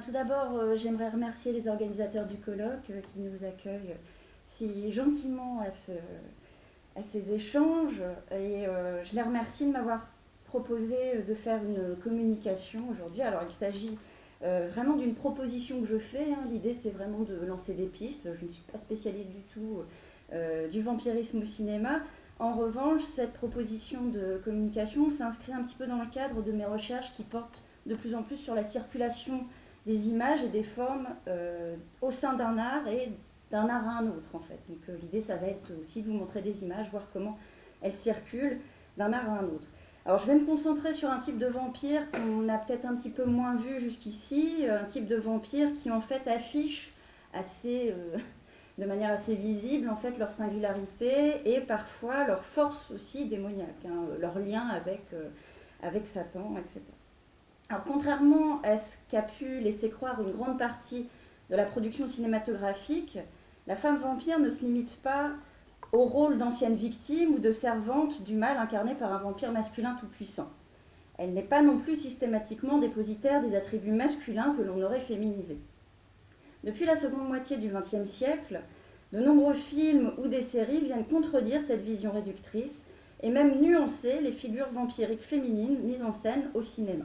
Tout d'abord, euh, j'aimerais remercier les organisateurs du colloque euh, qui nous accueillent si gentiment à ces échanges. Et euh, je les remercie de m'avoir proposé de faire une communication aujourd'hui. Alors, il s'agit vraiment d'une proposition que je fais. hein. L'idée, c'est vraiment de lancer des pistes. Je ne suis pas spécialiste du tout du vampirisme au cinéma. En revanche, cette proposition de communication s'inscrit un petit peu dans le cadre de mes recherches qui portent de plus en plus sur la circulation des images et des formes euh, au sein d'un art et d'un art à un autre en fait. Donc euh, l'idée ça va être aussi de vous montrer des images, voir comment elles circulent d'un art à un autre. Alors je vais me concentrer sur un type de vampire qu'on a peut-être un petit peu moins vu jusqu'ici, un type de vampire qui en fait affiche assez, euh, de manière assez visible en fait leur singularité et parfois leur force aussi démoniaque, hein, leur lien avec, avec Satan, etc. Contrairement à ce qu'a pu laisser croire une grande partie de la production cinématographique, la femme vampire ne se limite pas au rôle d'ancienne victime ou de servante du mal incarné par un vampire masculin tout-puissant. Elle n'est pas non plus systématiquement dépositaire des attributs masculins que l'on aurait féminisés. Depuis la seconde moitié du XXe siècle, de nombreux films ou des séries viennent contredire cette vision réductrice et même nuancer les figures vampiriques féminines mises en scène au cinéma.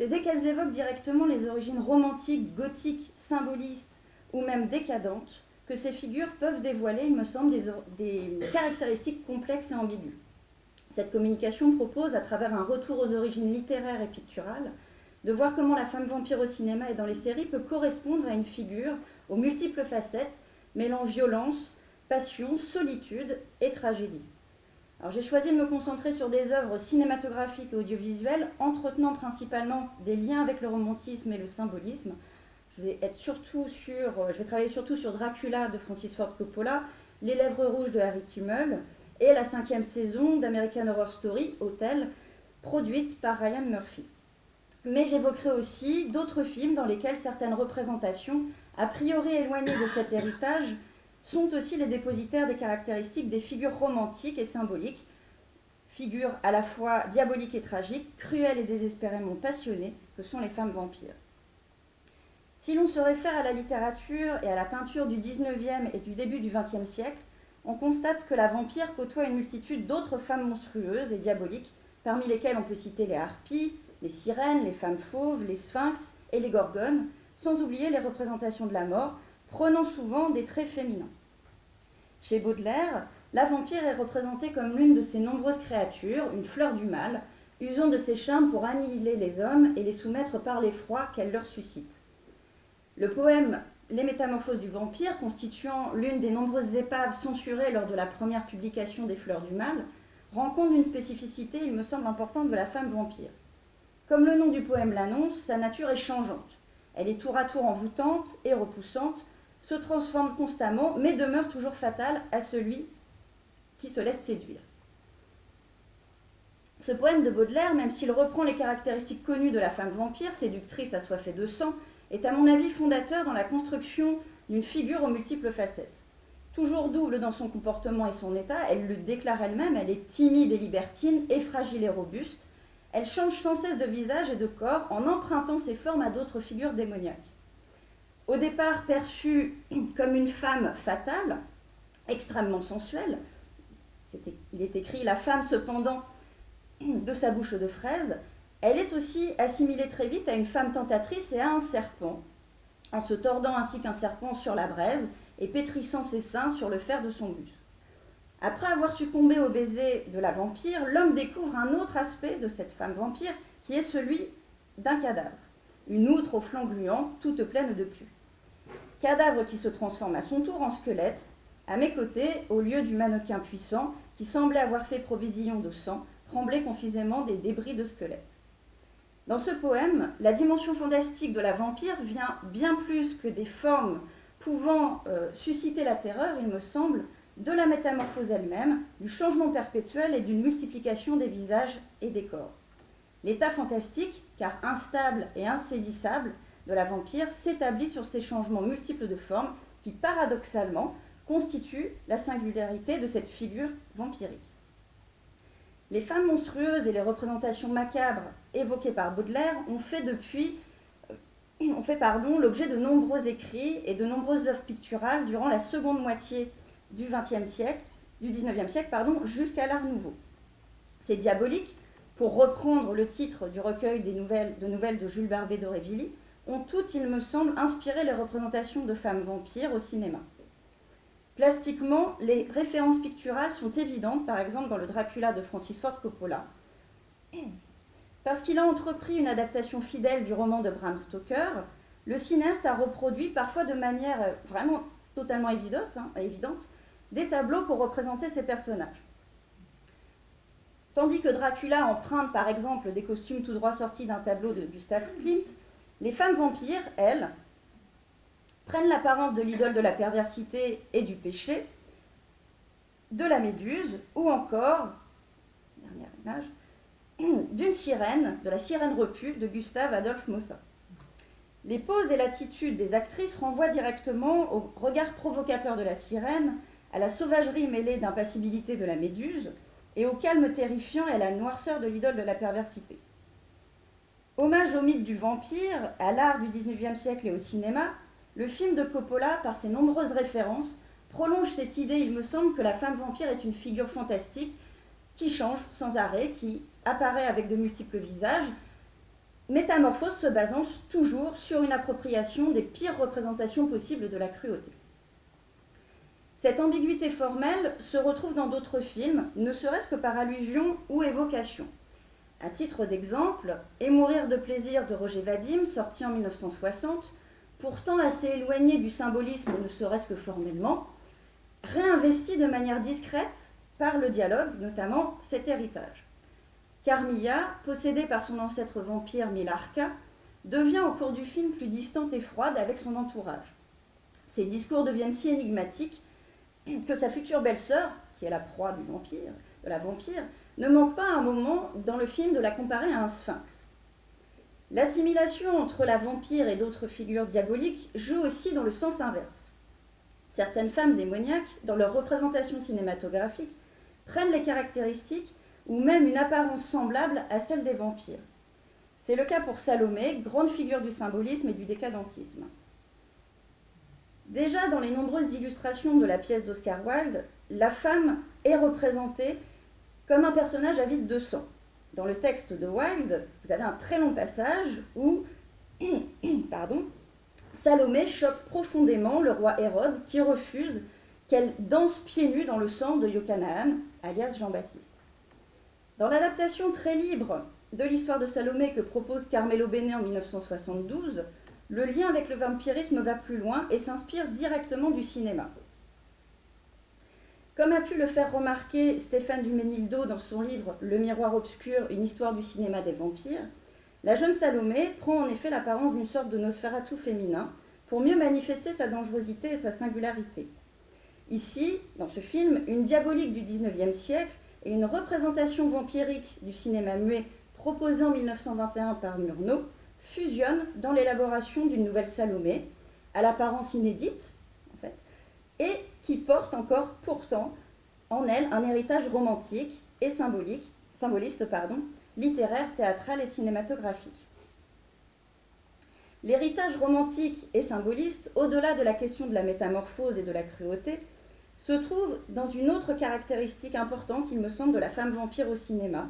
C'est dès qu'elles évoquent directement les origines romantiques, gothiques, symbolistes ou même décadentes que ces figures peuvent dévoiler, il me semble, des, caractéristiques complexes et ambiguës. Cette communication propose, à travers un retour aux origines littéraires et picturales, de voir comment la femme vampire au cinéma et dans les séries peut correspondre à une figure aux multiples facettes, mêlant violence, passion, solitude et tragédie. Alors j'ai choisi de me concentrer sur des œuvres cinématographiques et audiovisuelles, entretenant principalement des liens avec le romantisme et le symbolisme. Je vais, être surtout sur, je vais travailler surtout sur Dracula de Francis Ford Coppola, Les Lèvres Rouges de Harry Kummel et la cinquième saison d'American Horror Story, Hotel, produite par Ryan Murphy. Mais j'évoquerai aussi d'autres films dans lesquels certaines représentations, a priori éloignées de cet héritage, sont aussi les dépositaires des caractéristiques des figures romantiques et symboliques, figures à la fois diaboliques et tragiques, cruelles et désespérément passionnées, que sont les femmes vampires. Si l'on se réfère à la littérature et à la peinture du XIXe et du début du XXe siècle, on constate que la vampire côtoie une multitude d'autres femmes monstrueuses et diaboliques, parmi lesquelles on peut citer les harpies, les sirènes, les femmes fauves, les sphinx et les gorgones, sans oublier les représentations de la mort, prenant souvent des traits féminins. Chez Baudelaire, la vampire est représentée comme l'une de ces nombreuses créatures, une fleur du mal, usant de ses charmes pour annihiler les hommes et les soumettre par l'effroi qu'elle leur suscite. Le poème Les Métamorphoses du vampire, constituant l'une des nombreuses épaves censurées lors de la première publication des Fleurs du Mal, rend compte d'une spécificité, il me semble, importante de la femme vampire. Comme le nom du poème l'annonce, sa nature est changeante. Elle est tour à tour envoûtante et repoussante, se transforme constamment, mais demeure toujours fatale à celui qui se laisse séduire. Ce poème de Baudelaire, même s'il reprend les caractéristiques connues de la femme vampire, séductrice assoiffée de sang, est à mon avis fondateur dans la construction d'une figure aux multiples facettes. Toujours double dans son comportement et son état, elle le déclare elle-même, elle est timide et libertine, et fragile et robuste. Elle change sans cesse de visage et de corps en empruntant ses formes à d'autres figures démoniaques. Au départ perçue comme une femme fatale, extrêmement sensuelle, il est écrit La femme cependant de sa bouche de fraise, elle est aussi assimilée très vite à une femme tentatrice et à un serpent, en se tordant ainsi qu'un serpent sur la braise et pétrissant ses seins sur le fer de son buste. Après avoir succombé au baiser de la vampire, l'homme découvre un autre aspect de cette femme vampire qui est celui d'un cadavre, une outre au flanc gluant, toute pleine de pus. Cadavre qui se transforme à son tour en squelette, à mes côtés, au lieu du mannequin puissant qui semblait avoir fait provision de sang, tremblait confusément des débris de squelette. Dans ce poème, la dimension fantastique de la vampire vient bien plus que des formes pouvant euh, susciter la terreur, il me semble, de la métamorphose elle-même, du changement perpétuel et d'une multiplication des visages et des corps. L'état fantastique, car instable et insaisissable, de la vampire s'établit sur ces changements multiples de formes qui, paradoxalement, constituent la singularité de cette figure vampirique. Les femmes monstrueuses et les représentations macabres évoquées par Baudelaire ont fait depuis euh, ont fait l'objet de nombreux écrits et de nombreuses œuvres picturales durant la seconde moitié du XXe siècle, du XIXe siècle, pardon, jusqu'à l'Art Nouveau. C'est diabolique, pour reprendre le titre du recueil des nouvelles, de nouvelles de Jules Barbet d'Aurevilly, ont toutes, il me semble, inspiré les représentations de femmes vampires au cinéma. Plastiquement, les références picturales sont évidentes, par exemple dans le Dracula de Francis Ford Coppola, parce qu'il a entrepris une adaptation fidèle du roman de Bram Stoker, le cinéaste a reproduit, parfois de manière vraiment totalement évidente, hein, évidente des tableaux pour représenter ses personnages. Tandis que Dracula emprunte par exemple des costumes tout droit sortis d'un tableau de Gustave Klimt, les femmes vampires, elles, prennent l'apparence de l'idole de la perversité et du péché, de la méduse, ou encore, dernière image, d'une sirène, de la sirène repue de Gustave Adolphe Mossa. Les poses et l'attitude des actrices renvoient directement au regard provocateur de la sirène, à la sauvagerie mêlée d'impassibilité de la méduse, et au calme terrifiant et à la noirceur de l'idole de la perversité. Hommage au mythe du vampire, à l'art du XIXe siècle et au cinéma, le film de Coppola, par ses nombreuses références, prolonge cette idée, il me semble, que la femme vampire est une figure fantastique qui change sans arrêt, qui apparaît avec de multiples visages, métamorphose se basant toujours sur une appropriation des pires représentations possibles de la cruauté. Cette ambiguïté formelle se retrouve dans d'autres films, ne serait-ce que par allusion ou évocation. À titre d'exemple, Et mourir de plaisir de Roger Vadim, sorti en 1960, pourtant assez éloigné du symbolisme, ne serait-ce que formellement, réinvesti de manière discrète par le dialogue, notamment cet héritage. Carmilla, possédée par son ancêtre vampire Milarca, devient au cours du film plus distante et froide avec son entourage. Ses discours deviennent si énigmatiques que sa future belle-sœur, qui est la proie du vampire, de la vampire, ne manque pas un moment dans le film de la comparer à un sphinx. L'assimilation entre la vampire et d'autres figures diaboliques joue aussi dans le sens inverse. Certaines femmes démoniaques, dans leur représentation cinématographique, prennent les caractéristiques ou même une apparence semblable à celle des vampires. C'est le cas pour Salomé, grande figure du symbolisme et du décadentisme. Déjà dans les nombreuses illustrations de la pièce d'Oscar Wilde, la femme est représentée comme un personnage avide de sang. Dans le texte de Wilde, vous avez un très long passage où Salomé choque profondément le roi Hérode qui refuse qu'elle danse pieds nus dans le sang de Yochanan, alias Jean-Baptiste. Dans l'adaptation très libre de l'histoire de Salomé que propose Carmelo Bene en 1972, le lien avec le vampirisme va plus loin et s'inspire directement du cinéma. Comme a pu le faire remarquer Stéphane Duménildo dans son livre Le miroir obscur, une histoire du cinéma des vampires, la jeune Salomé prend en effet l'apparence d'une sorte de Nosferatu féminin pour mieux manifester sa dangerosité et sa singularité. Ici, dans ce film, une diabolique du XIXe siècle et une représentation vampirique du cinéma muet proposée en 1921 par Murnau fusionne dans l'élaboration d'une nouvelle Salomé, à l'apparence inédite, en fait, et qui porte encore pourtant en elle un héritage romantique et symbolique, symboliste, pardon, littéraire, théâtral et cinématographique. L'héritage romantique et symboliste, au-delà de la question de la métamorphose et de la cruauté, se trouve dans une autre caractéristique importante, il me semble, de la femme vampire au cinéma,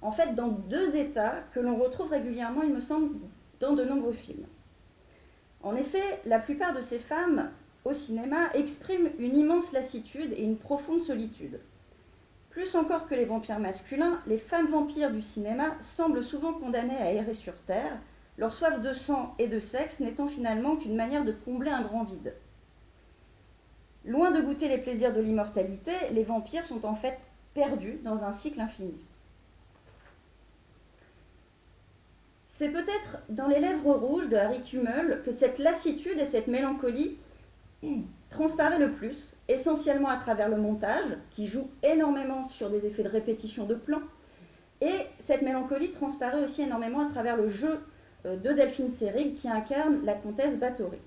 en fait dans deux états que l'on retrouve régulièrement, il me semble, dans de nombreux films. En effet, la plupart de ces femmes au cinéma expriment une immense lassitude et une profonde solitude. Plus encore que les vampires masculins, les femmes vampires du cinéma semblent souvent condamnées à errer sur Terre, leur soif de sang et de sexe n'étant finalement qu'une manière de combler un grand vide. Loin de goûter les plaisirs de l'immortalité, les vampires sont en fait perdus dans un cycle infini. C'est peut-être dans Les Lèvres Rouges de Harry Kummel que cette lassitude et cette mélancolie transparaît le plus, essentiellement à travers le montage, qui joue énormément sur des effets de répétition de plans, et cette mélancolie transparaît aussi énormément à travers le jeu euh, de Delphine Seyrig qui incarne la comtesse Bathory.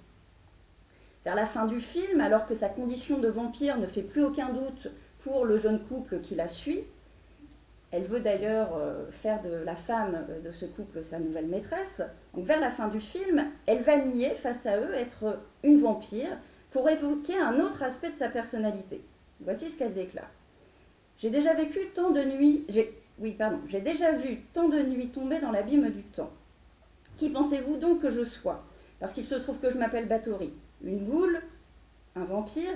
Vers la fin du film, alors que sa condition de vampire ne fait plus aucun doute pour le jeune couple qui la suit, Elle veut d'ailleurs euh, faire de la femme de ce couple sa nouvelle maîtresse. Donc vers la fin du film, elle va nier face à eux être une vampire pour évoquer un autre aspect de sa personnalité. Voici ce qu'elle déclare. J'ai déjà vécu tant de nuits, oui, pardon, j'ai déjà vu tant de nuits tomber dans l'abîme du temps. Qui pensez-vous donc que je sois? Parce qu'il se trouve que je m'appelle Bathory. Une goule Un vampire?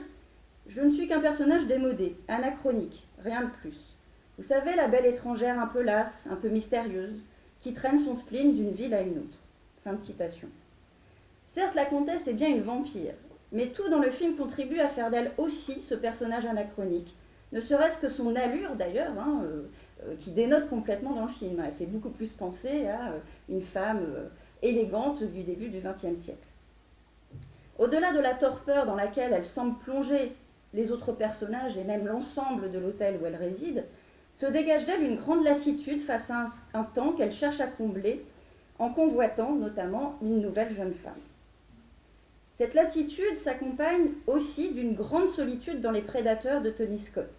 Je ne suis qu'un personnage démodé, anachronique, rien de plus. Vous savez, la belle étrangère un peu lasse, un peu mystérieuse, qui traîne son spleen d'une ville à une autre. Fin de citation. Certes, la comtesse est bien une vampire, mais tout dans le film contribue à faire d'elle aussi ce personnage anachronique, ne serait-ce que son allure d'ailleurs, hein, euh, euh, qui dénote complètement dans le film. Elle fait beaucoup plus penser à euh, une femme élégante du début du XXe siècle. Au-delà de la torpeur dans laquelle elle semble plonger les autres personnages et même l'ensemble de l'hôtel où elle réside, se dégage d'elle une grande lassitude face à un, un temps qu'elle cherche à combler en convoitant notamment une nouvelle jeune femme. Cette lassitude s'accompagne aussi d'une grande solitude dans les prédateurs de Tony Scott.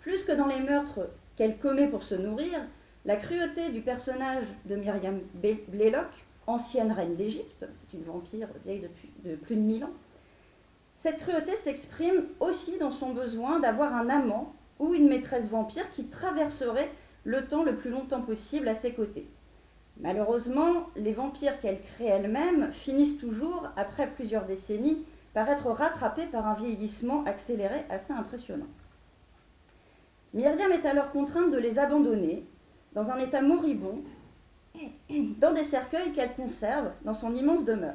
Plus que dans les meurtres qu'elle commet pour se nourrir, la cruauté du personnage de Myriam Blaylock, ancienne reine d'Égypte, c'est une vampire vieille de plus de mille ans, cette cruauté s'exprime aussi dans son besoin d'avoir un amant ou une maîtresse vampire qui traverserait le temps le plus longtemps possible à ses côtés. Malheureusement, les vampires qu'elle crée elle-même finissent toujours, après plusieurs décennies, par être rattrapés par un vieillissement accéléré assez impressionnant. Myriam est alors contrainte de les abandonner, dans un état moribond, dans des cercueils qu'elle conserve dans son immense demeure.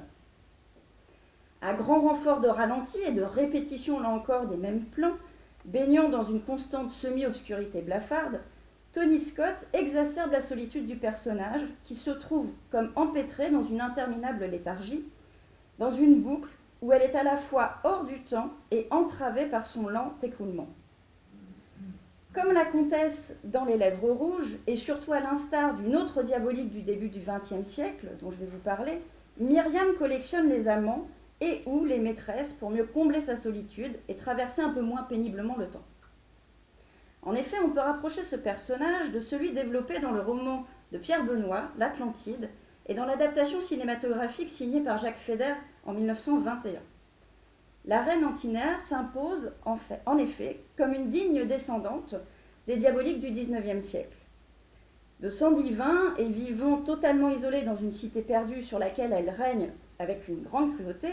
À grand renfort de ralenti et de répétition, là encore, des mêmes plans, baignant dans une constante semi-obscurité blafarde, Tony Scott exacerbe la solitude du personnage qui se trouve comme empêtré dans une interminable léthargie, dans une boucle où elle est à la fois hors du temps et entravée par son lent écoulement. Comme la comtesse dans Les Lèvres Rouges, et surtout à l'instar d'une autre diabolique du début du XXe siècle, dont je vais vous parler, Myriam collectionne les amants et ou les maîtresses pour mieux combler sa solitude et traverser un peu moins péniblement le temps. En effet, on peut rapprocher ce personnage de celui développé dans le roman de Pierre Benoît, L'Atlantide, et dans l'adaptation cinématographique signée par Jacques Feder en 1921. La reine Antinéa s'impose en, effet comme une digne descendante des diaboliques du XIXe siècle. De sang divin et vivant totalement isolée dans une cité perdue sur laquelle elle règne avec une grande cruauté,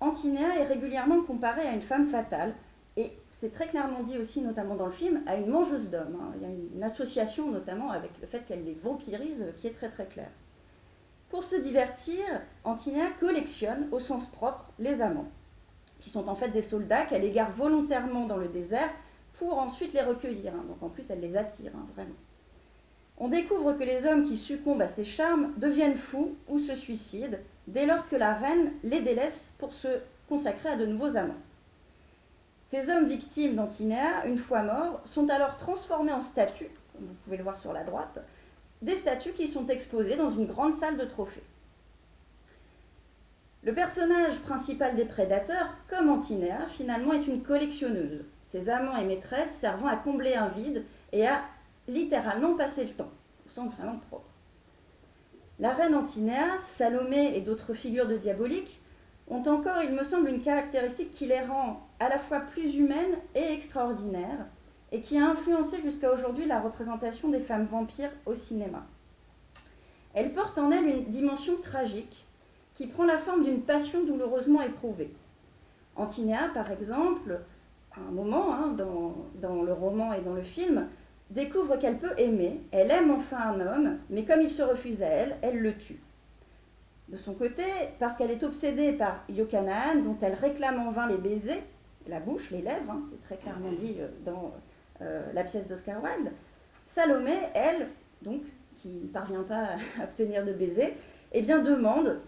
Antinéa est régulièrement comparée à une femme fatale, et c'est très clairement dit aussi, notamment dans le film, à une mangeuse d'hommes. Hein. Il y a une association notamment avec le fait qu'elle les vampirise qui est très très claire. Pour se divertir, Antinéa collectionne, au sens propre, les amants, qui sont en fait des soldats qu'elle égare volontairement dans le désert pour ensuite les recueillir. Hein. Donc en plus, elle les attire, hein, vraiment. On découvre que les hommes qui succombent à ses charmes deviennent fous ou se suicident dès lors que la reine les délaisse pour se consacrer à de nouveaux amants. Ces hommes victimes d'Antinéa, une fois morts, sont alors transformés en statues, comme vous pouvez le voir sur la droite, des statues qui sont exposées dans une grande salle de trophées. Le personnage principal des prédateurs, comme Antinéa, finalement est une collectionneuse, ses amants et maîtresses servant à combler un vide et à littéralement passer le temps, au sens vraiment propre. La reine Antinéa, Salomé et d'autres figures de diabolique ont encore, il me semble, une caractéristique qui les rend à la fois plus humaines et extraordinaires, et qui a influencé jusqu'à aujourd'hui la représentation des femmes vampires au cinéma. Elle porte en elle une dimension tragique qui prend la forme d'une passion douloureusement éprouvée. Antinéa, par exemple, à un moment, hein, dans le roman et dans le film, découvre qu'elle peut aimer, elle aime enfin un homme, mais comme il se refuse à elle, elle le tue. De son côté, parce qu'elle est obsédée par Yokanaan, dont elle réclame en vain les baisers, la bouche, les lèvres, hein, c'est très clairement dit euh, dans euh, la pièce d'Oscar Wilde, Salomé, elle, donc, qui ne parvient pas à obtenir de baiser, eh bien demande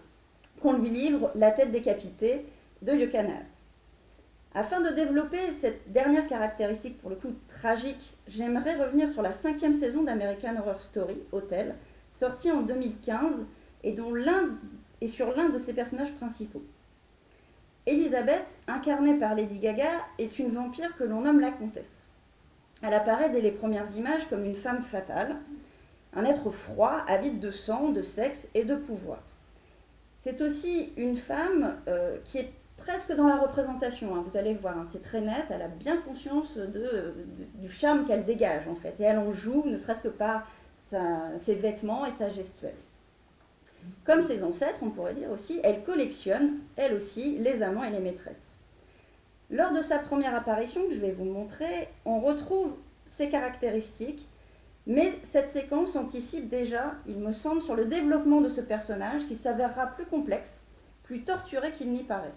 qu'on lui livre la tête décapitée de Yokanaan. Afin de développer cette dernière caractéristique, pour le coup tragique, j'aimerais revenir sur la cinquième saison d'American Horror Story, Hotel, sortie en 2015 et dont l'un est sur l'un de ses personnages principaux. Elisabeth, incarnée par Lady Gaga, est une vampire que l'on nomme la comtesse. Elle apparaît dès les premières images comme une femme fatale, un être froid, avide de sang, de sexe et de pouvoir. C'est aussi une femme euh, qui est presque dans la représentation, hein. vous allez voir, hein, c'est très net, elle a bien conscience du charme qu'elle dégage en fait, et elle en joue, ne serait-ce que par ses vêtements et sa gestuelle. Comme ses ancêtres, on pourrait dire aussi, elle collectionne, elle aussi, les amants et les maîtresses. Lors de sa première apparition, que je vais vous montrer, on retrouve ses caractéristiques, mais cette séquence anticipe déjà, il me semble, sur le développement de ce personnage qui s'avérera plus complexe, plus torturé qu'il n'y paraît.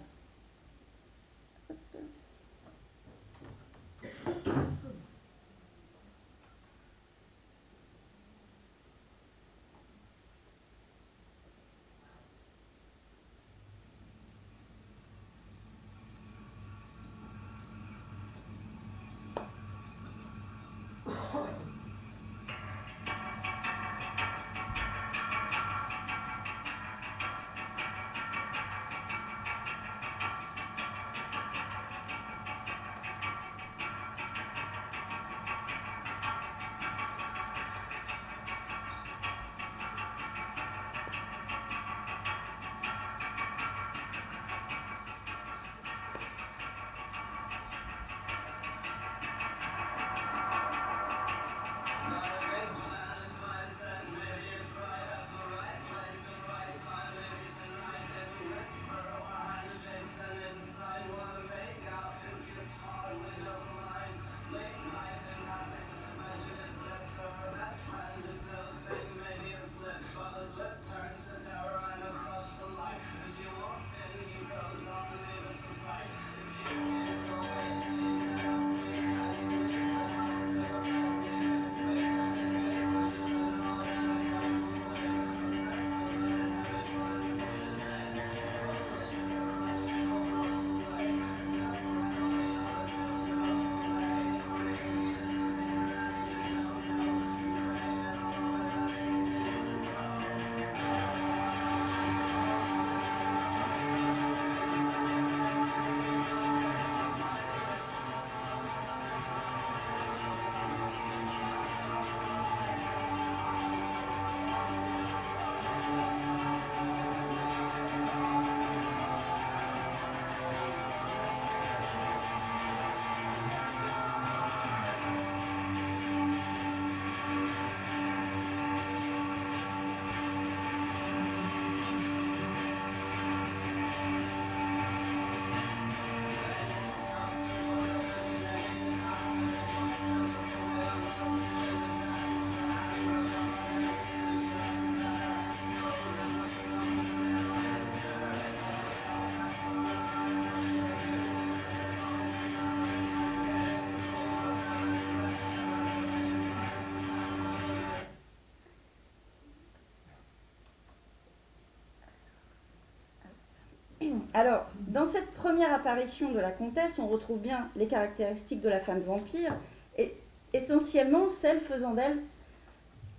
Alors, dans cette première apparition de la comtesse, on retrouve bien les caractéristiques de la femme vampire, et essentiellement celles faisant d'elle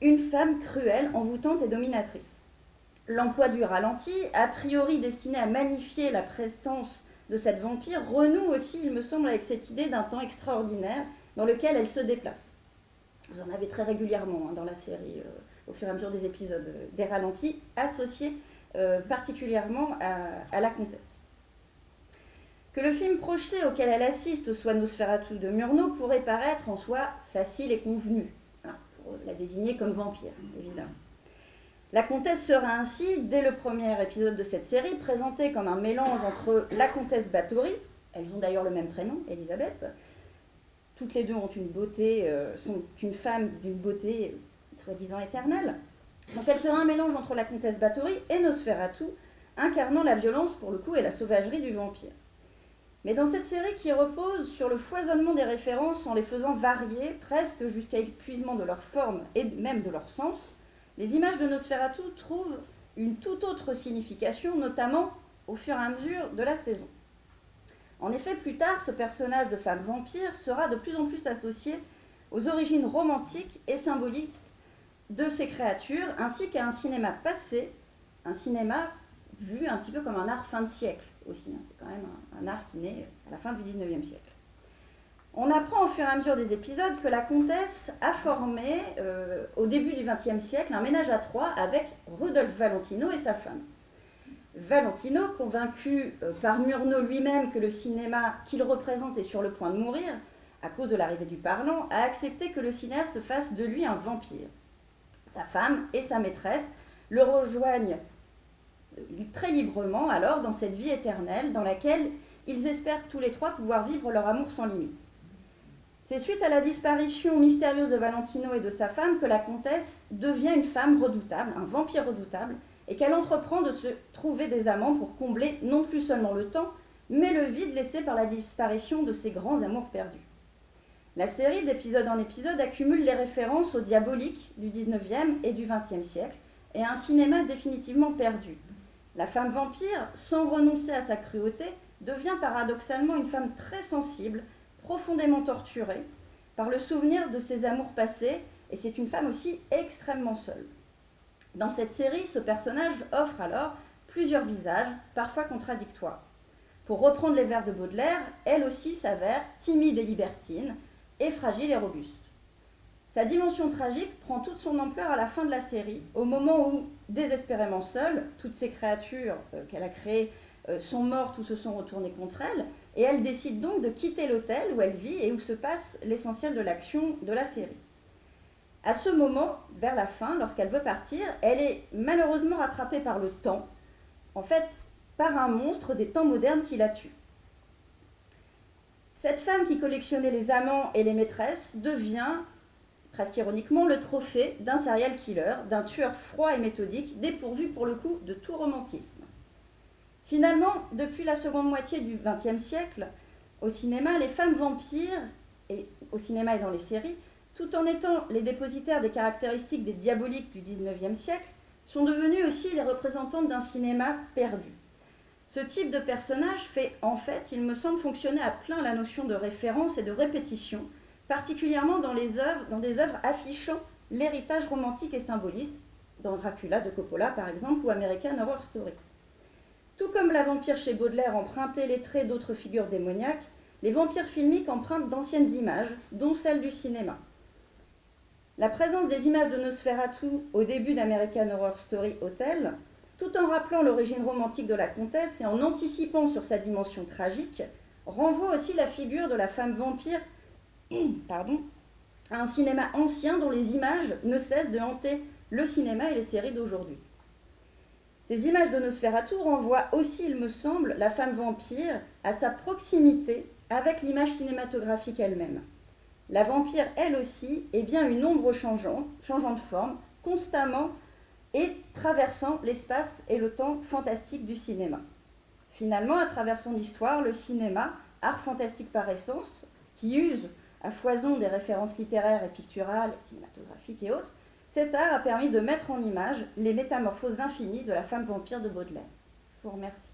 une femme cruelle, envoûtante et dominatrice. L'emploi du ralenti, a priori destiné à magnifier la prestance de cette vampire, renoue aussi, il me semble, avec cette idée d'un temps extraordinaire dans lequel elle se déplace. Vous en avez très régulièrement hein, dans la série, euh, au fur et à mesure des épisodes, euh, des ralentis associés euh, particulièrement à, la comtesse. Que le film projeté auquel elle assiste soit Nosferatu de Murnau pourrait paraître en soi facile et convenu, pour la désigner comme vampire, évidemment. La comtesse sera ainsi, dès le premier épisode de cette série, présentée comme un mélange entre la comtesse Bathory, elles ont d'ailleurs le même prénom, Elisabeth, toutes les deux ont une beauté, euh, sont une femme d'une beauté soi-disant éternelle, donc elle sera un mélange entre la comtesse Bathory et Nosferatu, incarnant la violence pour le coup et la sauvagerie du vampire. Mais dans cette série qui repose sur le foisonnement des références en les faisant varier presque jusqu'à épuisement de leur forme et même de leur sens, les images de Nosferatu trouvent une toute autre signification, notamment au fur et à mesure de la saison. En effet, plus tard, ce personnage de femme vampire sera de plus en plus associé aux origines romantiques et symbolistes de ces créatures, ainsi qu'à un cinéma passé, un cinéma vu un petit peu comme un art fin de siècle Hein. C'est quand même un, art qui naît à la fin du 19e siècle. On apprend au fur et à mesure des épisodes que la comtesse a formé, euh, au début du XXe siècle, un ménage à trois avec Rudolf Valentino et sa femme. Valentino, convaincu euh, par Murnau lui-même que le cinéma qu'il représente est sur le point de mourir, à cause de l'arrivée du parlant, a accepté que le cinéaste fasse de lui un vampire. Sa femme et sa maîtresse le rejoignent très librement alors dans cette vie éternelle dans laquelle ils espèrent tous les trois pouvoir vivre leur amour sans limite. C'est suite à la disparition mystérieuse de Valentino et de sa femme que la comtesse devient une femme redoutable, un vampire redoutable, et qu'elle entreprend de se trouver des amants pour combler non plus seulement le temps, mais le vide laissé par la disparition de ses grands amours perdus. La série, d'épisode en épisode, accumule les références au diabolique du 19e et du 20e siècle, et à un cinéma définitivement perdu. La femme vampire, sans renoncer à sa cruauté, devient paradoxalement une femme très sensible, profondément torturée par le souvenir de ses amours passés, et c'est une femme aussi extrêmement seule. Dans cette série, ce personnage offre alors plusieurs visages, parfois contradictoires. Pour reprendre les vers de Baudelaire, elle aussi s'avère timide et libertine, et fragile et robuste. Sa dimension tragique prend toute son ampleur à la fin de la série, au moment où, désespérément seule, toutes ces créatures euh, qu'elle a créées euh, sont mortes ou se sont retournées contre elle, et elle décide donc de quitter l'hôtel où elle vit et où se passe l'essentiel de l'action de la série. À ce moment, vers la fin, lorsqu'elle veut partir, elle est malheureusement rattrapée par le temps, en fait par un monstre des temps modernes qui la tue. Cette femme qui collectionnait les amants et les maîtresses devient, presque ironiquement, le trophée d'un serial killer, d'un tueur froid et méthodique, dépourvu pour le coup de tout romantisme. Finalement, depuis la seconde moitié du XXe siècle, au cinéma, les femmes vampires, et au cinéma et dans les séries, tout en étant les dépositaires des caractéristiques des diaboliques du XIXe siècle, sont devenues aussi les représentantes d'un cinéma perdu. Ce type de personnage fait, en fait, il me semble, fonctionner à plein la notion de référence et de répétition, particulièrement dans, les œuvres, des œuvres affichant l'héritage romantique et symboliste, dans Dracula de Coppola par exemple, ou American Horror Story. Tout comme la vampire chez Baudelaire empruntait les traits d'autres figures démoniaques, les vampires filmiques empruntent d'anciennes images, dont celles du cinéma. La présence des images de Nosferatu au début d'American Horror Story Hotel, tout en rappelant l'origine romantique de la comtesse et en anticipant sur sa dimension tragique, renvoie aussi la figure de la femme vampire pardon, à un cinéma ancien dont les images ne cessent de hanter le cinéma et les séries d'aujourd'hui. Ces images de Nosferatu renvoient aussi, il me semble, la femme vampire à sa proximité avec l'image cinématographique elle-même. La vampire, elle aussi, est bien une ombre changeante, changeant de forme, constamment et traversant l'espace et le temps fantastique du cinéma. Finalement, à travers son histoire, le cinéma, art fantastique par essence, qui use à foison des références littéraires et picturales, cinématographiques et autres, cet art a permis de mettre en image les métamorphoses infinies de la femme vampire de Baudelaire. Je vous remercie.